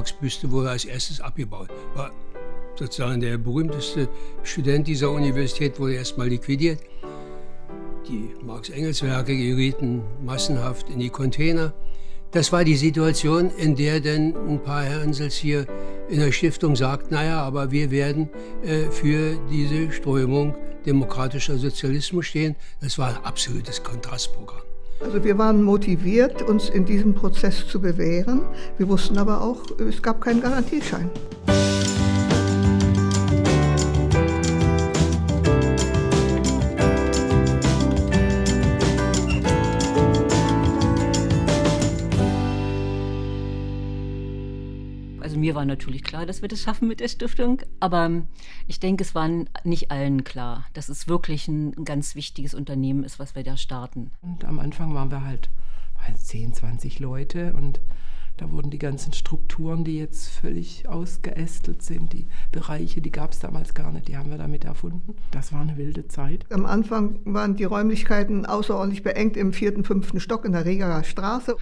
Marx-Büste wurde als erstes abgebaut. War sozusagen der berühmteste Student dieser Universität wurde erstmal liquidiert. Die Marx-Engels-Werke gerieten massenhaft in die Container. Das war die Situation, in der dann ein paar Herrensels hier in der Stiftung sagt, naja, aber wir werden äh, für diese Strömung demokratischer Sozialismus stehen. Das war ein absolutes Kontrastprogramm. Also wir waren motiviert, uns in diesem Prozess zu bewähren. Wir wussten aber auch, es gab keinen Garantieschein. Mir war natürlich klar, dass wir das schaffen mit der Stiftung, aber ich denke, es war nicht allen klar, dass es wirklich ein ganz wichtiges Unternehmen ist, was wir da starten. Und am Anfang waren wir halt 10, 20 Leute und da wurden die ganzen Strukturen, die jetzt völlig ausgeästelt sind, die Bereiche, die gab es damals gar nicht, die haben wir damit erfunden. Das war eine wilde Zeit. Am Anfang waren die Räumlichkeiten außerordentlich beengt im vierten, fünften Stock in der Regerer Straße.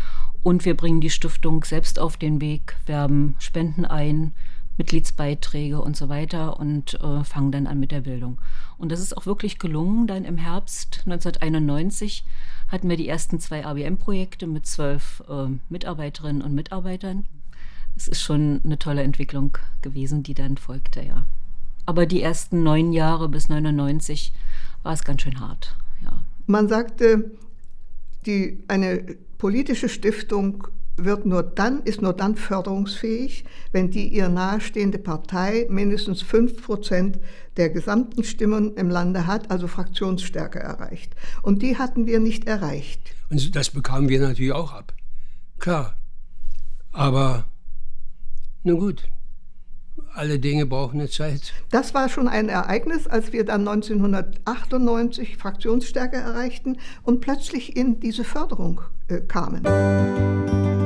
Und wir bringen die Stiftung selbst auf den Weg, werben Spenden ein, Mitgliedsbeiträge und so weiter und äh, fangen dann an mit der Bildung. Und das ist auch wirklich gelungen. Dann im Herbst 1991 hatten wir die ersten zwei ABM-Projekte mit zwölf äh, Mitarbeiterinnen und Mitarbeitern. Es ist schon eine tolle Entwicklung gewesen, die dann folgte, ja. Aber die ersten neun Jahre bis 99 war es ganz schön hart, ja. Man sagte, die, eine politische Stiftung wird nur dann, ist nur dann förderungsfähig, wenn die ihr nahestehende Partei mindestens 5 Prozent der gesamten Stimmen im Lande hat, also Fraktionsstärke erreicht. Und die hatten wir nicht erreicht. Und das bekamen wir natürlich auch ab. Klar. Aber nun gut, alle Dinge brauchen eine Zeit. Das war schon ein Ereignis, als wir dann 1998 Fraktionsstärke erreichten und plötzlich in diese Förderung äh, kamen.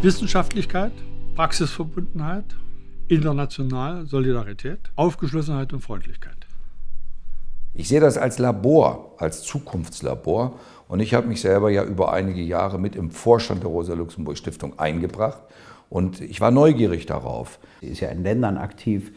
Wissenschaftlichkeit, Praxisverbundenheit, international Solidarität, Aufgeschlossenheit und Freundlichkeit. Ich sehe das als Labor, als Zukunftslabor. Und ich habe mich selber ja über einige Jahre mit im Vorstand der Rosa-Luxemburg-Stiftung eingebracht. Und ich war neugierig darauf. Sie ist ja in Ländern aktiv.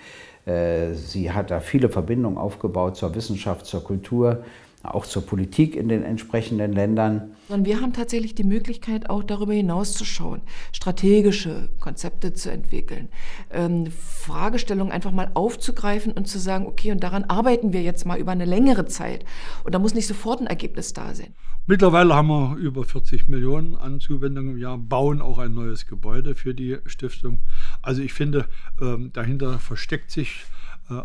Äh, sie hat da viele Verbindungen aufgebaut zur Wissenschaft, zur Kultur auch zur Politik in den entsprechenden Ländern. Und wir haben tatsächlich die Möglichkeit, auch darüber hinaus zu schauen, strategische Konzepte zu entwickeln, ähm, Fragestellungen einfach mal aufzugreifen und zu sagen, okay, und daran arbeiten wir jetzt mal über eine längere Zeit. Und da muss nicht sofort ein Ergebnis da sein. Mittlerweile haben wir über 40 Millionen an Zuwendungen im Jahr, bauen auch ein neues Gebäude für die Stiftung. Also ich finde, ähm, dahinter versteckt sich äh,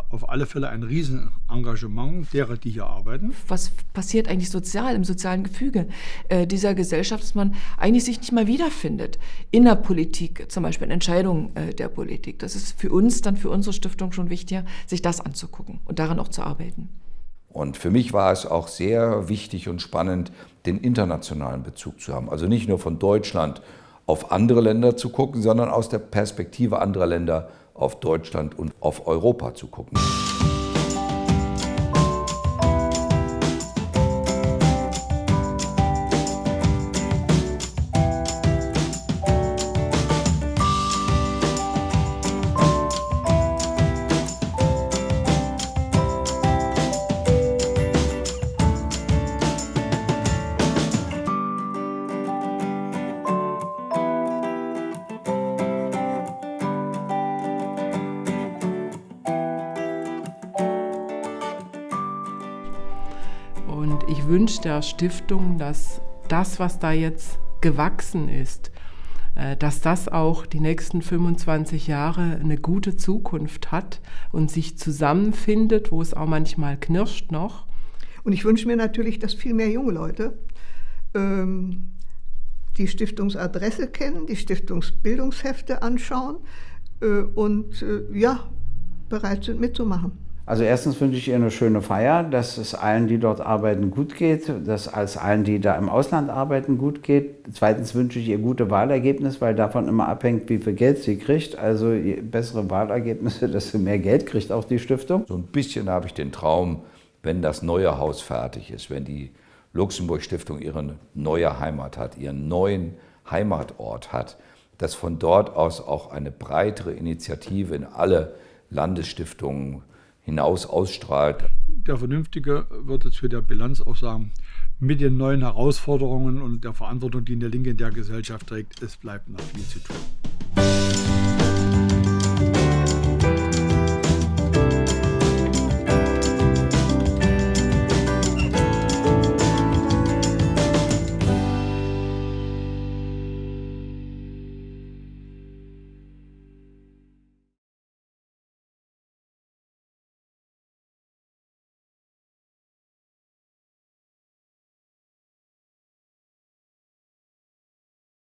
auf alle Fälle ein Riesenengagement derer, die hier arbeiten. Was passiert eigentlich sozial, im sozialen Gefüge äh, dieser Gesellschaft, dass man eigentlich sich nicht mal wiederfindet in der Politik, zum Beispiel in Entscheidungen äh, der Politik. Das ist für uns dann, für unsere Stiftung schon wichtiger, sich das anzugucken und daran auch zu arbeiten. Und für mich war es auch sehr wichtig und spannend, den internationalen Bezug zu haben. Also nicht nur von Deutschland auf andere Länder zu gucken, sondern aus der Perspektive anderer Länder auf Deutschland und auf Europa zu gucken. Wunsch der Stiftung, dass das, was da jetzt gewachsen ist, äh, dass das auch die nächsten 25 Jahre eine gute Zukunft hat und sich zusammenfindet, wo es auch manchmal knirscht noch. Und ich wünsche mir natürlich, dass viel mehr junge Leute ähm, die Stiftungsadresse kennen, die Stiftungsbildungshefte anschauen äh, und äh, ja, bereit sind mitzumachen. Also erstens wünsche ich ihr eine schöne Feier, dass es allen, die dort arbeiten, gut geht, dass es allen, die da im Ausland arbeiten, gut geht. Zweitens wünsche ich ihr gute Wahlergebnisse, weil davon immer abhängt, wie viel Geld sie kriegt. Also je bessere Wahlergebnisse, desto mehr Geld kriegt auch die Stiftung. So ein bisschen habe ich den Traum, wenn das neue Haus fertig ist, wenn die Luxemburg-Stiftung ihre neue Heimat hat, ihren neuen Heimatort hat, dass von dort aus auch eine breitere Initiative in alle Landesstiftungen hinaus ausstrahlt. Der Vernünftige wird jetzt für der Bilanz auch sagen, mit den neuen Herausforderungen und der Verantwortung, die eine Linke in der Gesellschaft trägt, es bleibt noch viel zu tun.